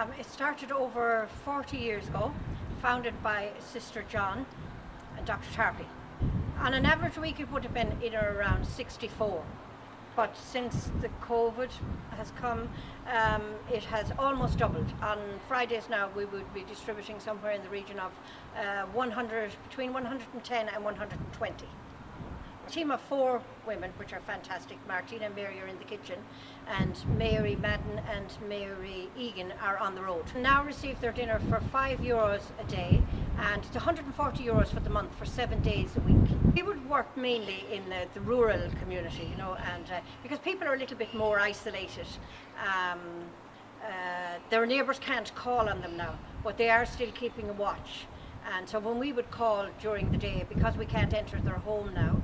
Um, it started over 40 years ago, founded by Sister John and Dr. Tarpley. On an average week it would have been in or around 64 but since the COVID has come, um, it has almost doubled. On Fridays now we would be distributing somewhere in the region of uh, 100, between 110 and 120 team of four women, which are fantastic. Martina Mary are in the kitchen, and Mary Madden and Mary Egan are on the road. Now receive their dinner for five euros a day, and it's 140 euros for the month for seven days a week. We would work mainly in the, the rural community, you know, and uh, because people are a little bit more isolated. Um, uh, their neighbours can't call on them now, but they are still keeping a watch. And so when we would call during the day, because we can't enter their home now,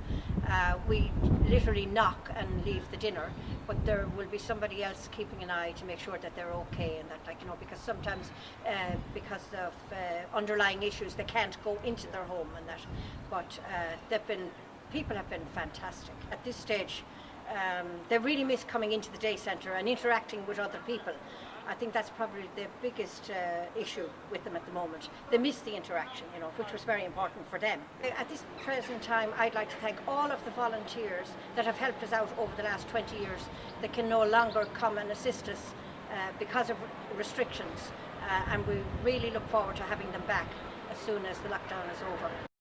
uh, we literally knock and leave the dinner, but there will be somebody else keeping an eye to make sure that they're okay and that, like, you know, because sometimes uh, because of uh, underlying issues, they can't go into their home and that. But uh, they've been, people have been fantastic. At this stage, um, they really miss coming into the day centre and interacting with other people. I think that's probably the biggest uh, issue with them at the moment. They miss the interaction, you know, which was very important for them. At this present time, I'd like to thank all of the volunteers that have helped us out over the last 20 years that can no longer come and assist us uh, because of restrictions. Uh, and we really look forward to having them back as soon as the lockdown is over.